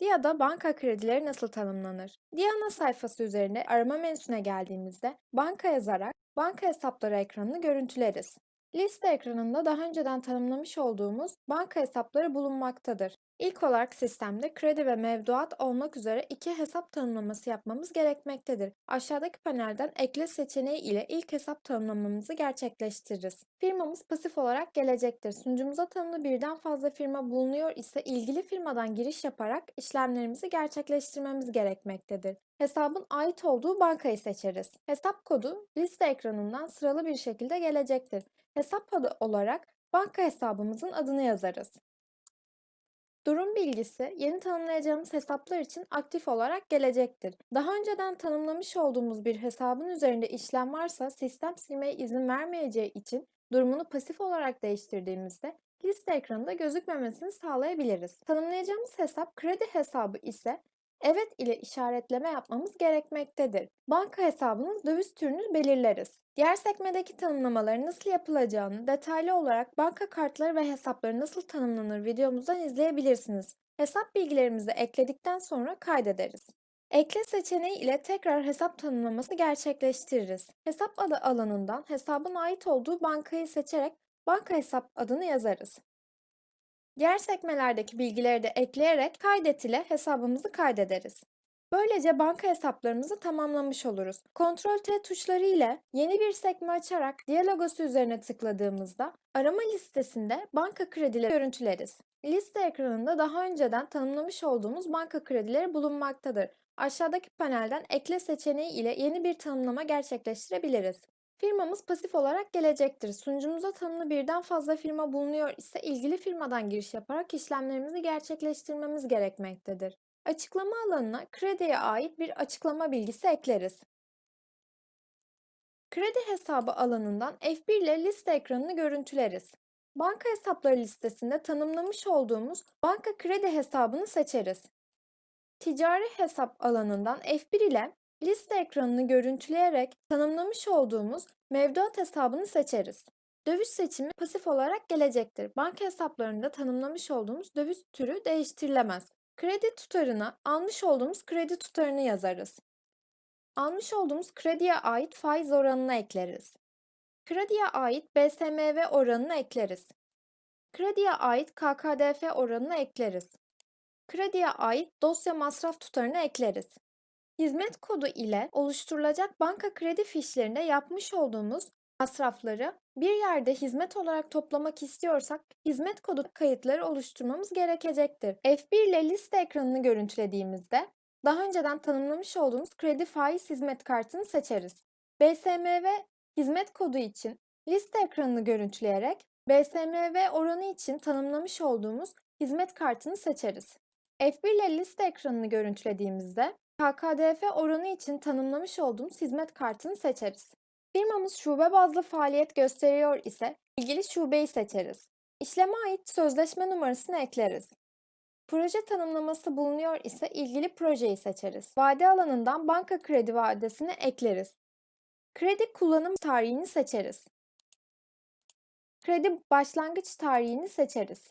DİA'da banka kredileri nasıl tanımlanır? DİA ana sayfası üzerinde arama menüsüne geldiğimizde banka yazarak banka hesapları ekranını görüntüleriz. Liste ekranında daha önceden tanımlamış olduğumuz banka hesapları bulunmaktadır. İlk olarak sistemde kredi ve mevduat olmak üzere iki hesap tanımlaması yapmamız gerekmektedir. Aşağıdaki panelden ekle seçeneği ile ilk hesap tanımlamamızı gerçekleştiririz. Firmamız pasif olarak gelecektir. Sunucumuza tanımlı birden fazla firma bulunuyor ise ilgili firmadan giriş yaparak işlemlerimizi gerçekleştirmemiz gerekmektedir. Hesabın ait olduğu bankayı seçeriz. Hesap kodu liste ekranından sıralı bir şekilde gelecektir. Hesap adı olarak banka hesabımızın adını yazarız. Durum bilgisi yeni tanımlayacağımız hesaplar için aktif olarak gelecektir. Daha önceden tanımlamış olduğumuz bir hesabın üzerinde işlem varsa sistem silmeye izin vermeyeceği için durumunu pasif olarak değiştirdiğimizde liste ekranında gözükmemesini sağlayabiliriz. Tanımlayacağımız hesap kredi hesabı ise evet ile işaretleme yapmamız gerekmektedir. Banka hesabının döviz türünü belirleriz. Diğer sekmedeki tanımlamaların nasıl yapılacağını detaylı olarak banka kartları ve hesapları nasıl tanımlanır videomuzdan izleyebilirsiniz. Hesap bilgilerimizi ekledikten sonra kaydederiz. Ekle seçeneği ile tekrar hesap tanımlaması gerçekleştiririz. Hesap adı alanından hesabın ait olduğu bankayı seçerek banka hesap adını yazarız. Diğer sekmelerdeki bilgileri de ekleyerek kaydet ile hesabımızı kaydederiz. Böylece banka hesaplarımızı tamamlamış oluruz. Ctrl T tuşları ile yeni bir sekme açarak diğer logosu üzerine tıkladığımızda arama listesinde banka kredileri görüntüleriz. Liste ekranında daha önceden tanımlamış olduğumuz banka kredileri bulunmaktadır. Aşağıdaki panelden ekle seçeneği ile yeni bir tanımlama gerçekleştirebiliriz. Firmamız pasif olarak gelecektir. Sunucumuza tanımlı birden fazla firma bulunuyor ise ilgili firmadan giriş yaparak işlemlerimizi gerçekleştirmemiz gerekmektedir. Açıklama alanına krediye ait bir açıklama bilgisi ekleriz. Kredi hesabı alanından F1 ile liste ekranını görüntüleriz. Banka hesapları listesinde tanımlamış olduğumuz banka kredi hesabını seçeriz. Ticari hesap alanından F1 ile liste ekranını görüntüleyerek tanımlamış olduğumuz mevduat hesabını seçeriz. Döviz seçimi pasif olarak gelecektir. Banka hesaplarında tanımlamış olduğumuz döviz türü değiştirilemez. Kredi tutarına almış olduğumuz kredi tutarını yazarız. Almış olduğumuz krediye ait faiz oranını ekleriz. Krediye ait BSMV oranını ekleriz. Krediye ait KKDF oranını ekleriz. Krediye ait dosya masraf tutarını ekleriz. Hizmet kodu ile oluşturulacak banka kredi fişlerinde yapmış olduğumuz masrafları bir yerde hizmet olarak toplamak istiyorsak hizmet kodu kayıtları oluşturmamız gerekecektir. F1 ile liste ekranını görüntülediğimizde daha önceden tanımlamış olduğumuz kredi faiz hizmet kartını seçeriz. BSMV hizmet kodu için liste ekranını görüntüleyerek BSMV oranı için tanımlamış olduğumuz hizmet kartını seçeriz. F1 ile liste ekranını görüntülediğimizde KKDF oranı için tanımlamış olduğumuz hizmet kartını seçeriz. Firmamız şube bazlı faaliyet gösteriyor ise ilgili şubeyi seçeriz. İşleme ait sözleşme numarasını ekleriz. Proje tanımlaması bulunuyor ise ilgili projeyi seçeriz. Vade alanından banka kredi vadesini ekleriz. Kredi kullanım tarihini seçeriz. Kredi başlangıç tarihini seçeriz.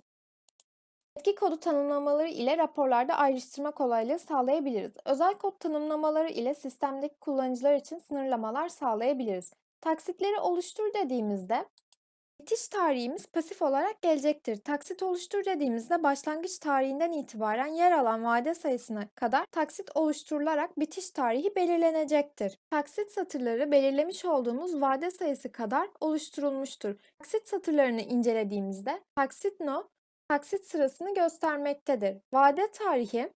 Etki kodu tanımlamaları ile raporlarda ayrıştırma kolaylığı sağlayabiliriz. Özel kod tanımlamaları ile sistemdeki kullanıcılar için sınırlamalar sağlayabiliriz. Taksitleri oluştur dediğimizde bitiş tarihimiz pasif olarak gelecektir. Taksit oluştur dediğimizde başlangıç tarihinden itibaren yer alan vade sayısına kadar taksit oluşturularak bitiş tarihi belirlenecektir. Taksit satırları belirlemiş olduğumuz vade sayısı kadar oluşturulmuştur. Taksit satırlarını incelediğimizde taksit no taksit sırasını göstermektedir. Vade tarihi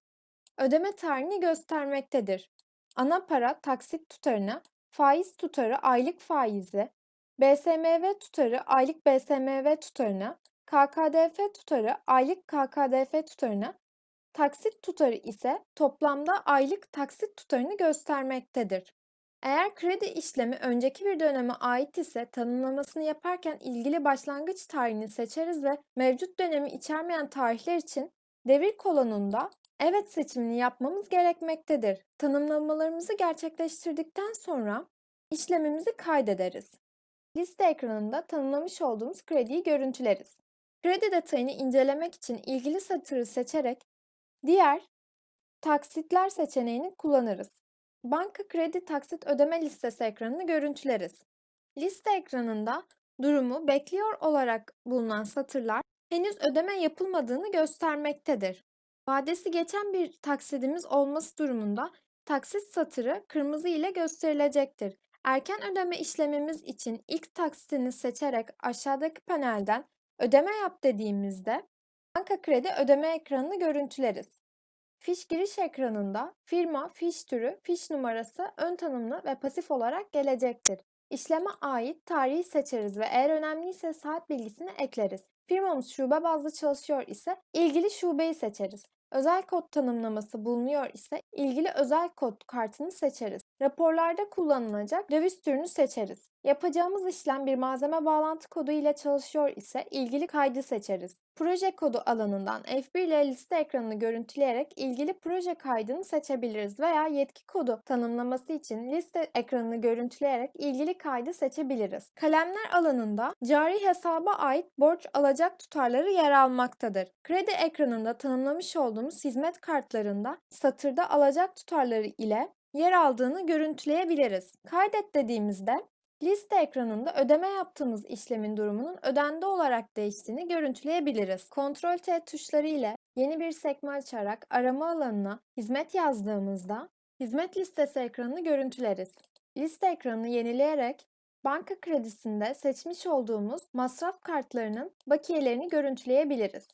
ödeme tarihini göstermektedir. Ana para taksit tutarını, faiz tutarı aylık faizi, BSMV tutarı aylık BSMV tutarını, KKDF tutarı aylık KKDF tutarını, taksit tutarı ise toplamda aylık taksit tutarını göstermektedir. Eğer kredi işlemi önceki bir döneme ait ise tanımlamasını yaparken ilgili başlangıç tarihini seçeriz ve mevcut dönemi içermeyen tarihler için devir kolonunda evet seçimini yapmamız gerekmektedir. Tanımlamalarımızı gerçekleştirdikten sonra işlemimizi kaydederiz. Liste ekranında tanımlamış olduğumuz krediyi görüntüleriz. Kredi detayını incelemek için ilgili satırı seçerek diğer taksitler seçeneğini kullanırız. Banka kredi taksit ödeme listesi ekranını görüntüleriz. Liste ekranında durumu bekliyor olarak bulunan satırlar henüz ödeme yapılmadığını göstermektedir. Vadesi geçen bir taksidimiz olması durumunda taksit satırı kırmızı ile gösterilecektir. Erken ödeme işlemimiz için ilk taksitini seçerek aşağıdaki panelden ödeme yap dediğimizde banka kredi ödeme ekranını görüntüleriz. Fiş giriş ekranında firma, fiş türü, fiş numarası ön tanımlı ve pasif olarak gelecektir. İşleme ait tarihi seçeriz ve eğer önemliyse saat bilgisini ekleriz. Firmamız şube bazlı çalışıyor ise ilgili şubeyi seçeriz. Özel kod tanımlaması bulunuyor ise ilgili özel kod kartını seçeriz. Raporlarda kullanılacak döviz türünü seçeriz. Yapacağımız işlem bir malzeme bağlantı kodu ile çalışıyor ise ilgili kaydı seçeriz. Proje kodu alanından F1 ile liste ekranını görüntüleyerek ilgili proje kaydını seçebiliriz veya yetki kodu tanımlaması için liste ekranını görüntüleyerek ilgili kaydı seçebiliriz. Kalemler alanında cari hesaba ait borç alacak tutarları yer almaktadır. Kredi ekranında tanımlamış olduğumuz hizmet kartlarında satırda alacak tutarları ile yer aldığını görüntüleyebiliriz. Kaydet dediğimizde liste ekranında ödeme yaptığımız işlemin durumunun ödendi olarak değiştiğini görüntüleyebiliriz. Ctrl T tuşları ile yeni bir sekme açarak arama alanına hizmet yazdığımızda hizmet listesi ekranını görüntüleriz. Liste ekranını yenileyerek banka kredisinde seçmiş olduğumuz masraf kartlarının bakiyelerini görüntüleyebiliriz.